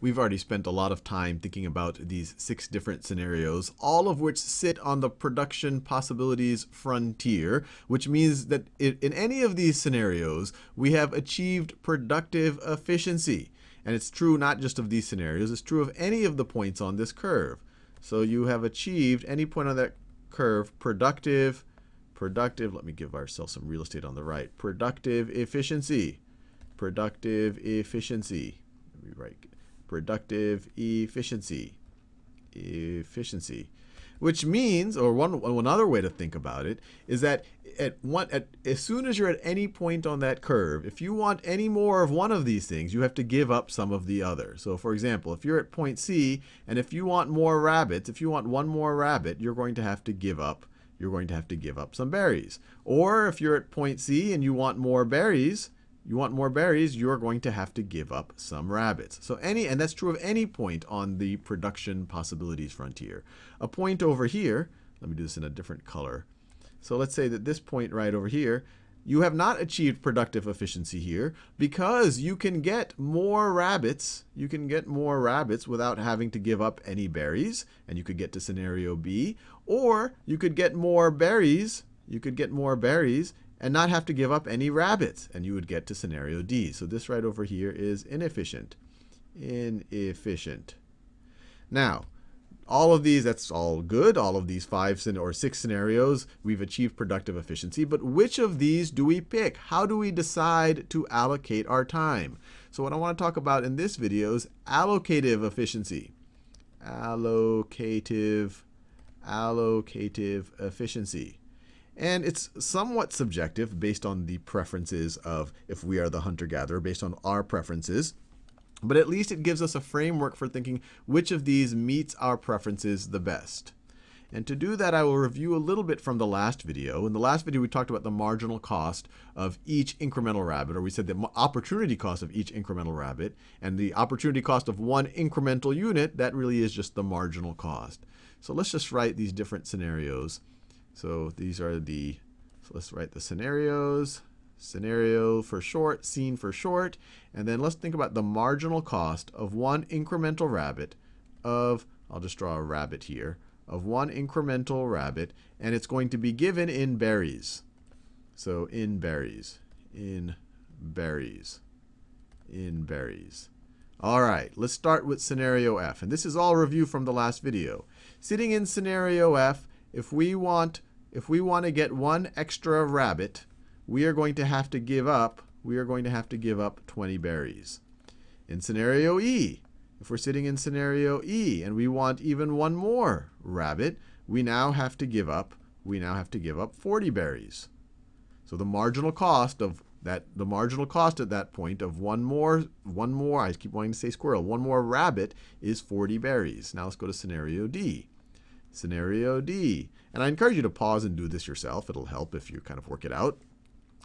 we've already spent a lot of time thinking about these six different scenarios, all of which sit on the production possibilities frontier, which means that in any of these scenarios, we have achieved productive efficiency. And it's true not just of these scenarios, it's true of any of the points on this curve. So you have achieved any point on that curve productive, productive, let me give ourselves some real estate on the right, productive efficiency, productive efficiency. Productive efficiency, efficiency which means, or one, one other way to think about it, is that at one, at, as soon as you're at any point on that curve, if you want any more of one of these things, you have to give up some of the other. So for example, if you're at point C, and if you want more rabbits, if you want one more rabbit, you're going to have to give up you're going to have to give up some berries. Or if you're at point C and you want more berries, you want more berries, you're going to have to give up some rabbits. So any, and that's true of any point on the production possibilities frontier. A point over here, let me do this in a different color. So let's say that this point right over here, you have not achieved productive efficiency here because you can get more rabbits. You can get more rabbits without having to give up any berries, and you could get to scenario B. Or you could get more berries. You could get more berries and not have to give up any rabbits. And you would get to scenario D. So this right over here is inefficient. Inefficient. Now, all of these, that's all good. All of these five or six scenarios, we've achieved productive efficiency. But which of these do we pick? How do we decide to allocate our time? So what I want to talk about in this video is allocative efficiency. Allocative, allocative efficiency. And it's somewhat subjective based on the preferences of if we are the hunter-gatherer, based on our preferences. But at least it gives us a framework for thinking which of these meets our preferences the best. And to do that, I will review a little bit from the last video. In the last video, we talked about the marginal cost of each incremental rabbit, or we said the opportunity cost of each incremental rabbit. And the opportunity cost of one incremental unit, that really is just the marginal cost. So let's just write these different scenarios. So these are the, so let's write the scenarios. Scenario for short, scene for short. And then let's think about the marginal cost of one incremental rabbit of, I'll just draw a rabbit here, of one incremental rabbit. And it's going to be given in berries. So in berries, in berries, in berries. All right, let's start with scenario F. And this is all review from the last video. Sitting in scenario F, if we want if we want to get one extra rabbit, we are going to have to give up we are going to have to give up 20 berries. In scenario E, if we're sitting in scenario E and we want even one more rabbit, we now have to give up we now have to give up 40 berries. So the marginal cost of that the marginal cost at that point of one more one more I keep wanting to say squirrel, one more rabbit is 40 berries. Now let's go to scenario D. Scenario D. And I encourage you to pause and do this yourself. It'll help if you kind of work it out.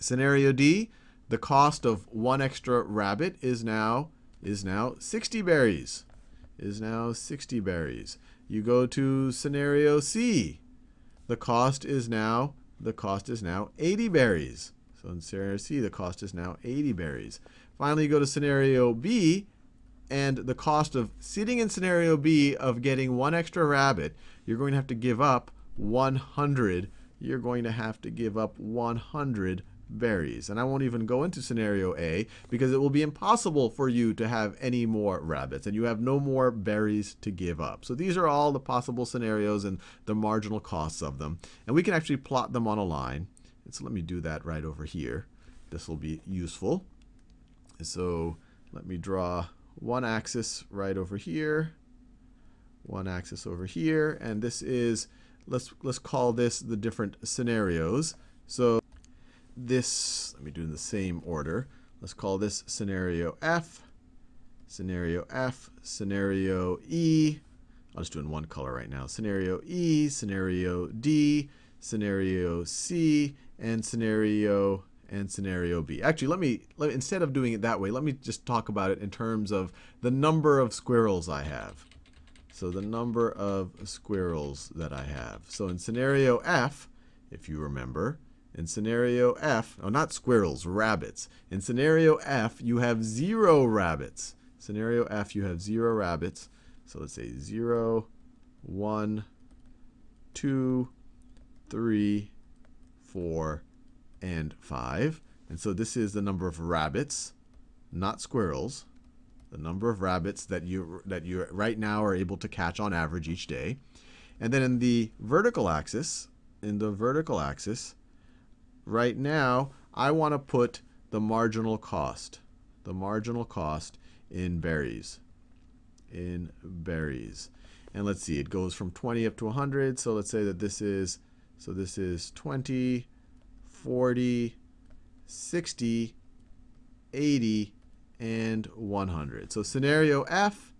Scenario D, the cost of one extra rabbit is now is now 60 berries. Is now 60 berries. You go to scenario C. The cost is now the cost is now 80 berries. So in scenario C, the cost is now 80 berries. Finally, you go to scenario B, and the cost of sitting in scenario B of getting one extra rabbit, you're going to have to give up 100. You're going to have to give up 100 berries. And I won't even go into scenario A because it will be impossible for you to have any more rabbits and you have no more berries to give up. So these are all the possible scenarios and the marginal costs of them. And we can actually plot them on a line. So let me do that right over here. This will be useful. So let me draw one axis right over here, one axis over here, and this is, let's, let's call this the different scenarios. So this, let me do in the same order. Let's call this scenario F, scenario F, scenario E. I'll just do in one color right now. Scenario E, scenario D, scenario C, and scenario and scenario B. Actually, let me, let instead of doing it that way, let me just talk about it in terms of the number of squirrels I have. So the number of squirrels that I have. So in scenario F, if you remember, in scenario F, oh, not squirrels, rabbits. In scenario F, you have zero rabbits. Scenario F, you have zero rabbits. So let's say zero, one, two, three, four, and five. And so this is the number of rabbits, not squirrels, the number of rabbits that you that you right now are able to catch on average each day. And then in the vertical axis, in the vertical axis, right now I want to put the marginal cost, the marginal cost in berries, in berries. And let's see, it goes from 20 up to 100. So let's say that this is, so this is 20, 40, 60, 80, and 100. So scenario F,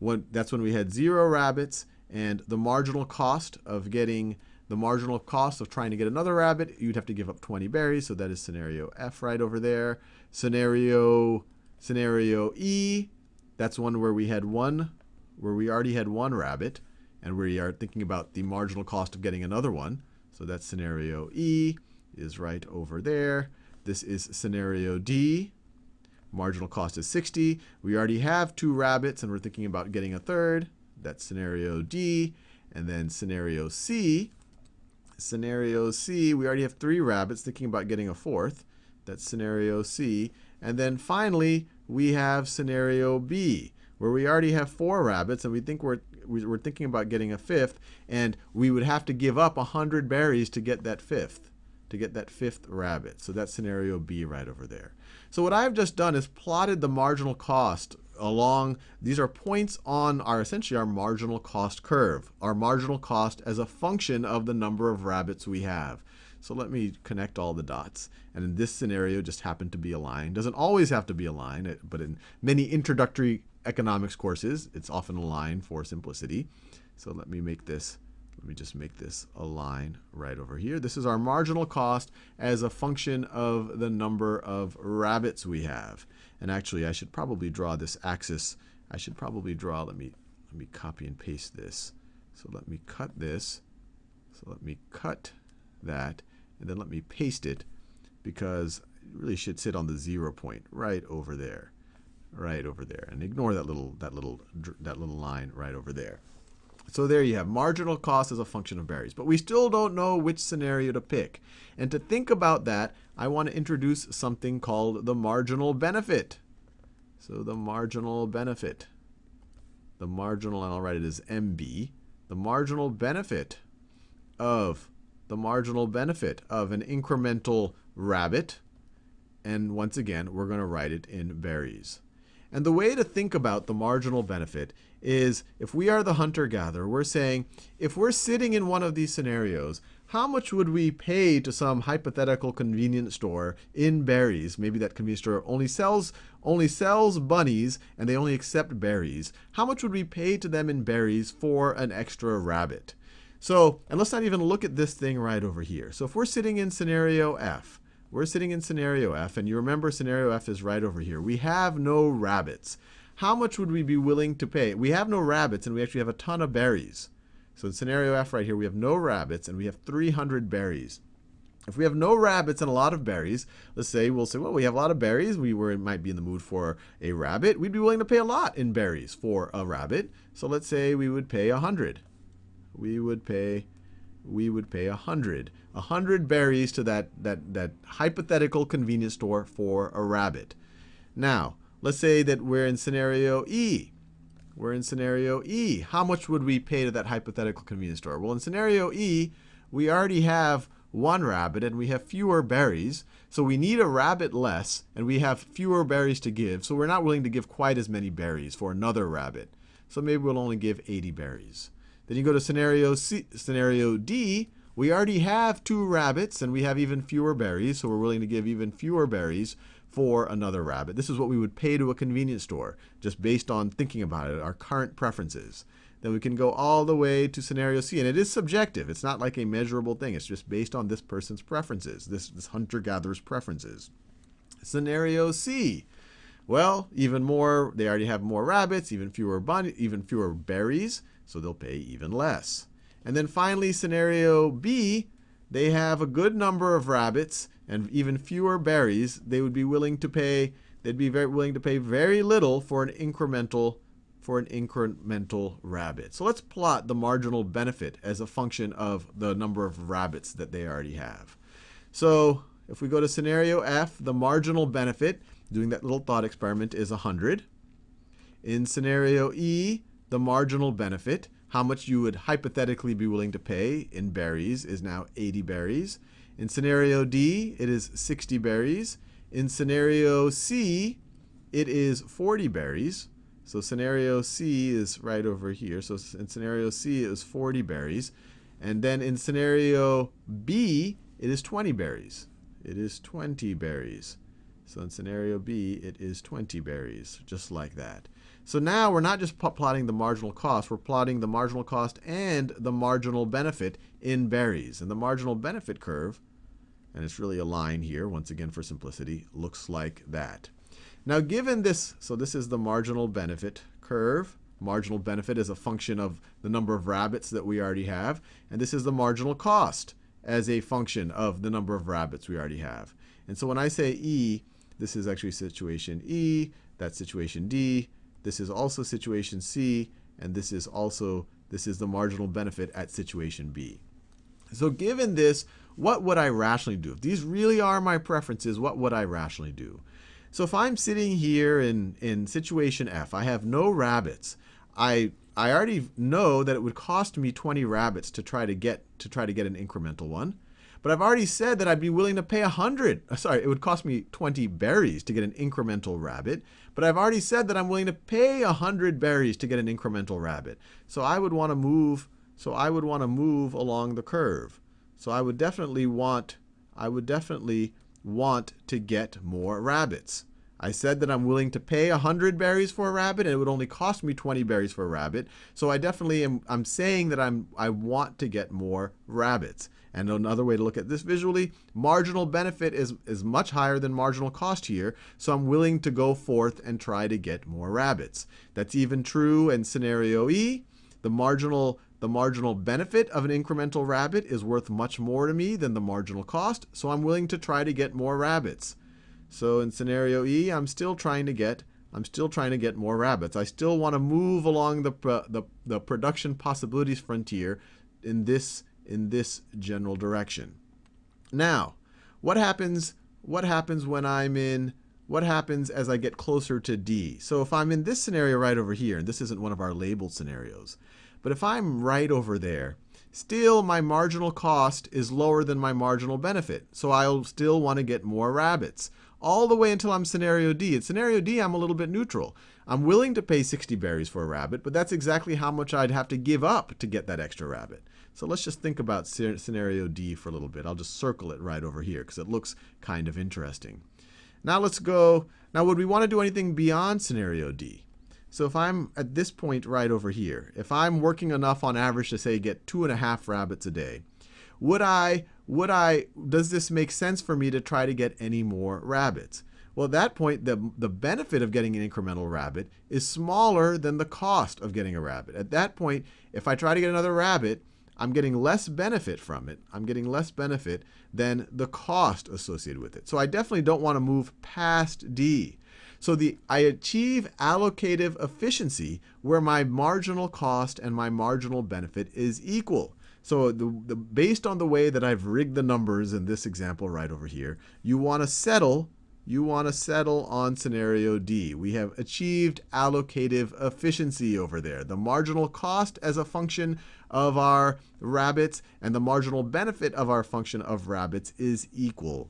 when, that's when we had zero rabbits and the marginal cost of getting the marginal cost of trying to get another rabbit, you'd have to give up 20 berries. So that is scenario F right over there. Scenario, scenario E, that's one where we had one, where we already had one rabbit and we are thinking about the marginal cost of getting another one. So that's scenario E is right over there. This is scenario D. Marginal cost is 60. We already have two rabbits and we're thinking about getting a third. That's scenario D. And then scenario C. Scenario C, we already have three rabbits thinking about getting a fourth. That's scenario C. And then finally, we have scenario B, where we already have four rabbits and we think we're, we're thinking about getting a fifth, and we would have to give up 100 berries to get that fifth to get that fifth rabbit. So that's scenario B right over there. So what I've just done is plotted the marginal cost along, these are points on our essentially our marginal cost curve, our marginal cost as a function of the number of rabbits we have. So let me connect all the dots. And in this scenario, just happened to be a line. Doesn't always have to be a line, but in many introductory economics courses, it's often a line for simplicity. So let me make this let me just make this a line right over here. This is our marginal cost as a function of the number of rabbits we have. And actually, I should probably draw this axis. I should probably draw, let me, let me copy and paste this. So let me cut this. So let me cut that, and then let me paste it because it really should sit on the zero point right over there. Right over there. And ignore that little, that little, that little line right over there. So there you have marginal cost as a function of berries. But we still don't know which scenario to pick. And to think about that, I want to introduce something called the marginal benefit. So the marginal benefit. The marginal, and I'll write it as MB. The marginal benefit of the marginal benefit of an incremental rabbit. And once again, we're going to write it in berries. And the way to think about the marginal benefit is if we are the hunter-gatherer, we're saying if we're sitting in one of these scenarios, how much would we pay to some hypothetical convenience store in berries? Maybe that convenience store only sells only sells bunnies and they only accept berries. How much would we pay to them in berries for an extra rabbit? So, and let's not even look at this thing right over here. So if we're sitting in scenario F, we're sitting in scenario F, and you remember scenario F is right over here. We have no rabbits. How much would we be willing to pay? We have no rabbits, and we actually have a ton of berries. So in scenario F right here, we have no rabbits, and we have 300 berries. If we have no rabbits and a lot of berries, let's say we'll say, well, we have a lot of berries. We were, might be in the mood for a rabbit. We'd be willing to pay a lot in berries for a rabbit. So let's say we would pay 100. We would pay we would pay a hundred. A hundred berries to that, that, that hypothetical convenience store for a rabbit. Now, let's say that we're in scenario E. We're in scenario E. How much would we pay to that hypothetical convenience store? Well, in scenario E, we already have one rabbit and we have fewer berries. So we need a rabbit less and we have fewer berries to give. So we're not willing to give quite as many berries for another rabbit. So maybe we'll only give 80 berries. Then you go to scenario C, scenario D. We already have two rabbits and we have even fewer berries, so we're willing to give even fewer berries for another rabbit. This is what we would pay to a convenience store, just based on thinking about it, our current preferences. Then we can go all the way to scenario C, and it is subjective. It's not like a measurable thing. It's just based on this person's preferences, this, this hunter-gatherer's preferences. Scenario C. Well, even more, they already have more rabbits, even fewer even fewer berries so they'll pay even less. And then finally, scenario B, they have a good number of rabbits and even fewer berries. They would be willing to pay they'd be very willing to pay very little for an incremental for an incremental rabbit. So let's plot the marginal benefit as a function of the number of rabbits that they already have. So if we go to scenario F, the marginal benefit, doing that little thought experiment, is 100. In scenario E, the marginal benefit, how much you would hypothetically be willing to pay in berries, is now 80 berries. In scenario D, it is 60 berries. In scenario C, it is 40 berries. So scenario C is right over here. So in scenario C, it is 40 berries. And then in scenario B, it is 20 berries. It is 20 berries. So in scenario B, it is 20 berries, just like that. So now we're not just plotting the marginal cost, we're plotting the marginal cost and the marginal benefit in berries. And the marginal benefit curve, and it's really a line here, once again for simplicity, looks like that. Now given this, so this is the marginal benefit curve. Marginal benefit is a function of the number of rabbits that we already have. And this is the marginal cost as a function of the number of rabbits we already have. And so when I say E, this is actually situation E, that's situation D, this is also situation C, and this is also, this is the marginal benefit at situation B. So given this, what would I rationally do? If these really are my preferences, what would I rationally do? So if I'm sitting here in, in situation F, I have no rabbits. I, I already know that it would cost me 20 rabbits to try to get to try to get an incremental one. But I've already said that I'd be willing to pay 100. Uh, sorry, it would cost me 20 berries to get an incremental rabbit. But I've already said that I'm willing to pay 100 berries to get an incremental rabbit. So I would want to move so I would want to move along the curve. So I would definitely want I would definitely want to get more rabbits. I said that I'm willing to pay 100 berries for a rabbit, and it would only cost me 20 berries for a rabbit. So I definitely am I'm saying that I'm I want to get more rabbits. And another way to look at this visually, marginal benefit is, is much higher than marginal cost here, so I'm willing to go forth and try to get more rabbits. That's even true in scenario E. The marginal the marginal benefit of an incremental rabbit is worth much more to me than the marginal cost, so I'm willing to try to get more rabbits. So in scenario E, I'm still trying to get I'm still trying to get more rabbits. I still want to move along the, the, the production possibilities frontier in this in this general direction. Now, what happens what happens when I'm in what happens as I get closer to D? So if I'm in this scenario right over here, and this isn't one of our labeled scenarios, but if I'm right over there, still my marginal cost is lower than my marginal benefit. So I'll still want to get more rabbits all the way until I'm scenario D. In scenario D, I'm a little bit neutral. I'm willing to pay 60 berries for a rabbit, but that's exactly how much I'd have to give up to get that extra rabbit. So let's just think about scenario D for a little bit. I'll just circle it right over here because it looks kind of interesting. Now let's go, now would we want to do anything beyond scenario D? So if I'm at this point right over here, if I'm working enough on average to say get two and a half rabbits a day, would I, would I, does this make sense for me to try to get any more rabbits? Well, at that point, the, the benefit of getting an incremental rabbit is smaller than the cost of getting a rabbit. At that point, if I try to get another rabbit, I'm getting less benefit from it. I'm getting less benefit than the cost associated with it. So I definitely don't want to move past D. So the, I achieve allocative efficiency where my marginal cost and my marginal benefit is equal. So the, the, based on the way that I've rigged the numbers in this example right over here, you want to settle you want to settle on scenario D. We have achieved allocative efficiency over there. The marginal cost as a function of our rabbits and the marginal benefit of our function of rabbits is equal.